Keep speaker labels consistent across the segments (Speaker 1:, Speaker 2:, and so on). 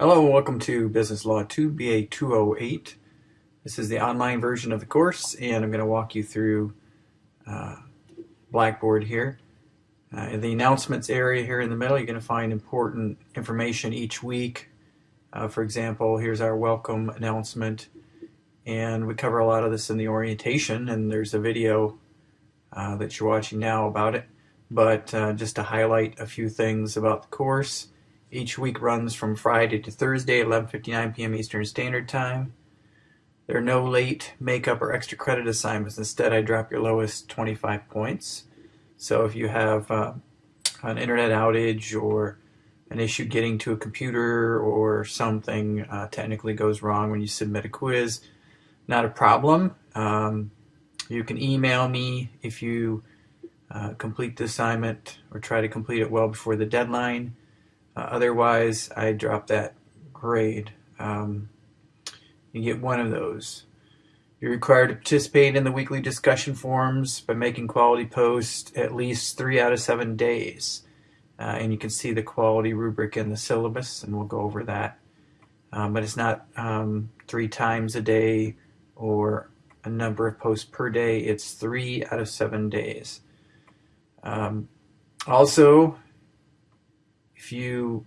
Speaker 1: Hello and welcome to Business Law 2, BA 208. This is the online version of the course and I'm going to walk you through uh, Blackboard here. Uh, in the announcements area here in the middle you're going to find important information each week. Uh, for example, here's our welcome announcement and we cover a lot of this in the orientation and there's a video uh, that you're watching now about it. But uh, just to highlight a few things about the course, each week runs from Friday to Thursday 11.59 p.m. Eastern Standard Time. There are no late makeup or extra credit assignments. Instead, I drop your lowest 25 points. So if you have uh, an internet outage or an issue getting to a computer or something uh, technically goes wrong when you submit a quiz, not a problem. Um, you can email me if you uh, complete the assignment or try to complete it well before the deadline. Uh, otherwise, I drop that grade. Um, you get one of those. You're required to participate in the weekly discussion forums by making quality posts at least three out of seven days. Uh, and you can see the quality rubric in the syllabus, and we'll go over that. Um, but it's not um, three times a day or a number of posts per day. It's three out of seven days. Um, also, if you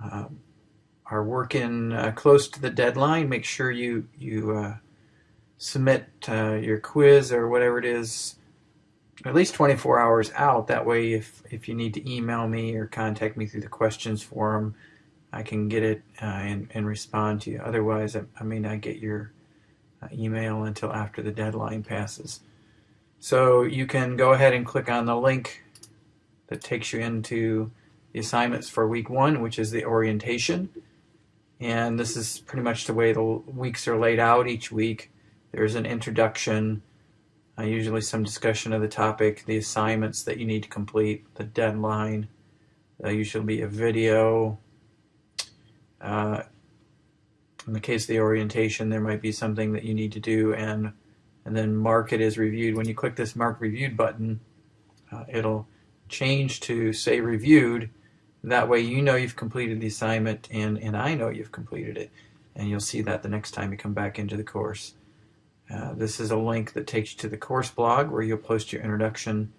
Speaker 1: um, are working uh, close to the deadline, make sure you you uh, submit uh, your quiz or whatever it is at least 24 hours out. That way, if if you need to email me or contact me through the questions forum, I can get it uh, and, and respond to you. Otherwise, I, I may not get your uh, email until after the deadline passes. So you can go ahead and click on the link that takes you into the assignments for week one, which is the orientation. And this is pretty much the way the weeks are laid out each week. There's an introduction, uh, usually some discussion of the topic, the assignments that you need to complete, the deadline. There'll usually be a video. Uh, in the case of the orientation, there might be something that you need to do and and then mark it as reviewed. When you click this mark reviewed button, uh, it'll change to say reviewed that way you know you've completed the assignment and, and I know you've completed it. And you'll see that the next time you come back into the course. Uh, this is a link that takes you to the course blog where you'll post your introduction.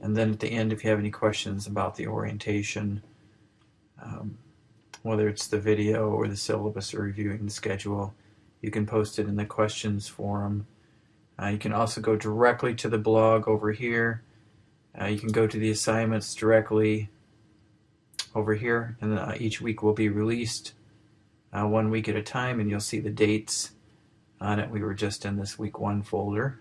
Speaker 1: And then at the end, if you have any questions about the orientation, um, whether it's the video or the syllabus or reviewing the schedule, you can post it in the questions forum. Uh, you can also go directly to the blog over here. Uh, you can go to the assignments directly over here and uh, each week will be released uh, one week at a time and you'll see the dates on it. We were just in this week one folder.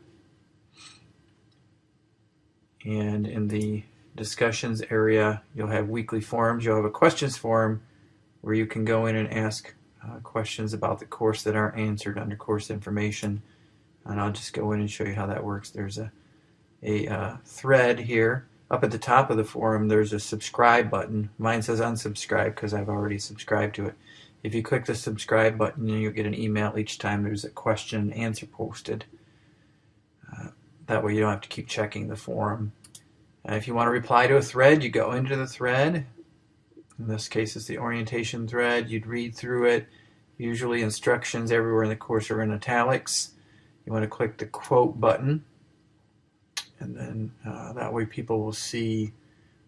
Speaker 1: And in the discussions area, you'll have weekly forums. You'll have a questions forum where you can go in and ask uh, questions about the course that aren't answered under course information. And I'll just go in and show you how that works. There's a, a uh, thread here up at the top of the forum, there's a subscribe button. Mine says unsubscribe because I've already subscribed to it. If you click the subscribe button, you'll get an email each time there's a question and answer posted. Uh, that way you don't have to keep checking the forum. Uh, if you want to reply to a thread, you go into the thread. In this case, it's the orientation thread. You'd read through it. Usually instructions everywhere in the course are in italics. You want to click the quote button and then uh, that way people will see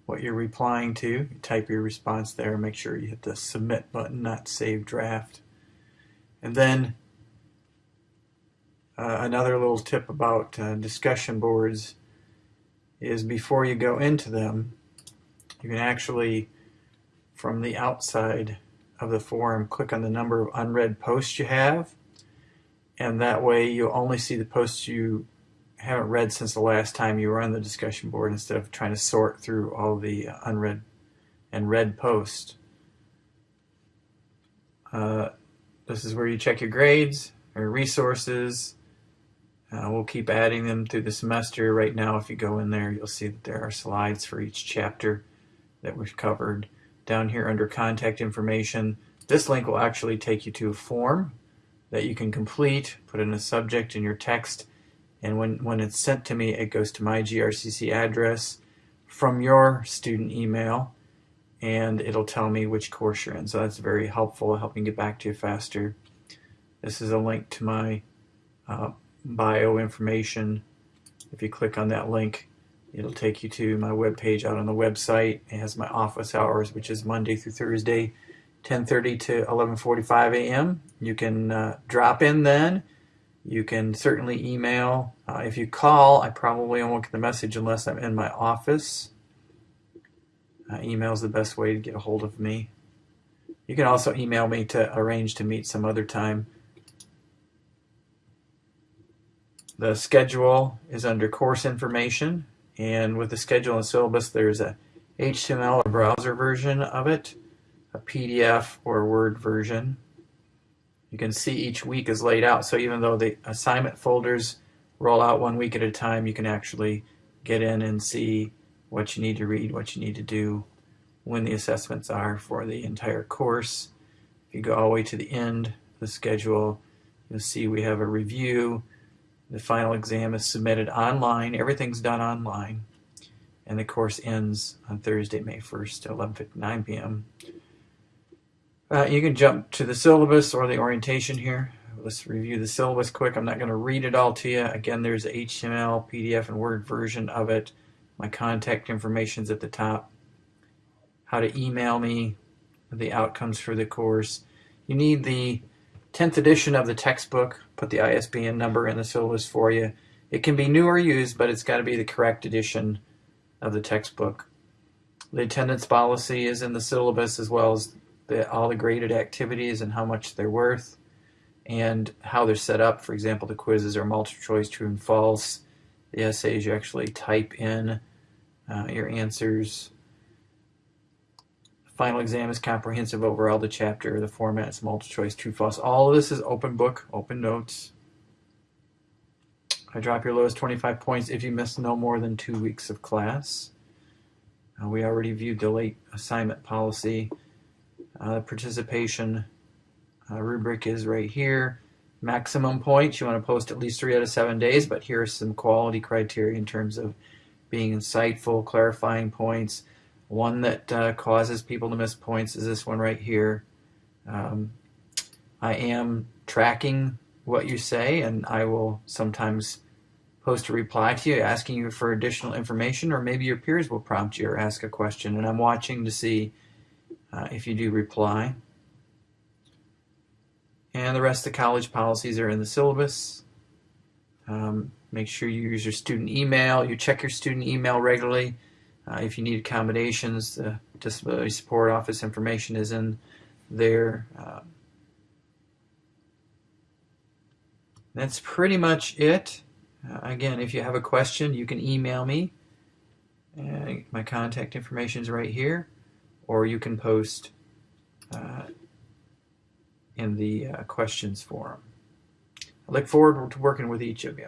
Speaker 1: what you're replying to. You type your response there, make sure you hit the submit button, not save draft. And then uh, another little tip about uh, discussion boards is before you go into them, you can actually, from the outside of the forum, click on the number of unread posts you have, and that way you'll only see the posts you haven't read since the last time you were on the discussion board instead of trying to sort through all the unread and read posts. Uh, this is where you check your grades or resources. Uh, we'll keep adding them through the semester. Right now, if you go in there, you'll see that there are slides for each chapter that we've covered. Down here under contact information, this link will actually take you to a form that you can complete, put in a subject in your text, and when, when it's sent to me, it goes to my GRCC address from your student email. and it'll tell me which course you're in. So that's very helpful, helping get back to you faster. This is a link to my uh, bio information. If you click on that link, it'll take you to my web page out on the website. It has my office hours, which is Monday through Thursday, 10:30 to 11:45 a.m. You can uh, drop in then. You can certainly email. Uh, if you call, I probably won't get the message unless I'm in my office. Uh, email is the best way to get a hold of me. You can also email me to arrange to meet some other time. The schedule is under course information, and with the schedule and syllabus, there's a HTML or browser version of it, a PDF or Word version. You can see each week is laid out, so even though the assignment folders roll out one week at a time, you can actually get in and see what you need to read, what you need to do, when the assessments are for the entire course. If you go all the way to the end of the schedule, you'll see we have a review. The final exam is submitted online. Everything's done online. And the course ends on Thursday, May 1st at 11.59 p.m. Uh, you can jump to the syllabus or the orientation here. Let's review the syllabus quick. I'm not going to read it all to you. Again, there's HTML, PDF, and Word version of it. My contact information is at the top. How to email me, the outcomes for the course. You need the 10th edition of the textbook. Put the ISBN number in the syllabus for you. It can be new or used, but it's got to be the correct edition of the textbook. The attendance policy is in the syllabus as well as the, all the graded activities and how much they're worth and how they're set up. For example, the quizzes are multiple choice, true and false. The essays you actually type in uh, your answers. The final exam is comprehensive over all the chapter. The format is multiple choice, true, false. All of this is open book, open notes. I drop your lowest 25 points if you miss no more than two weeks of class. Uh, we already viewed the late assignment policy. Uh, participation uh, rubric is right here. Maximum points, you want to post at least three out of seven days, but here are some quality criteria in terms of being insightful, clarifying points. One that uh, causes people to miss points is this one right here. Um, I am tracking what you say, and I will sometimes post a reply to you asking you for additional information, or maybe your peers will prompt you or ask a question, and I'm watching to see uh, if you do reply. And the rest of the college policies are in the syllabus. Um, make sure you use your student email. You check your student email regularly. Uh, if you need accommodations, the Disability Support Office information is in there. Uh, that's pretty much it. Uh, again, if you have a question, you can email me. my contact information is right here or you can post uh, in the uh, questions forum. I look forward to working with each of you.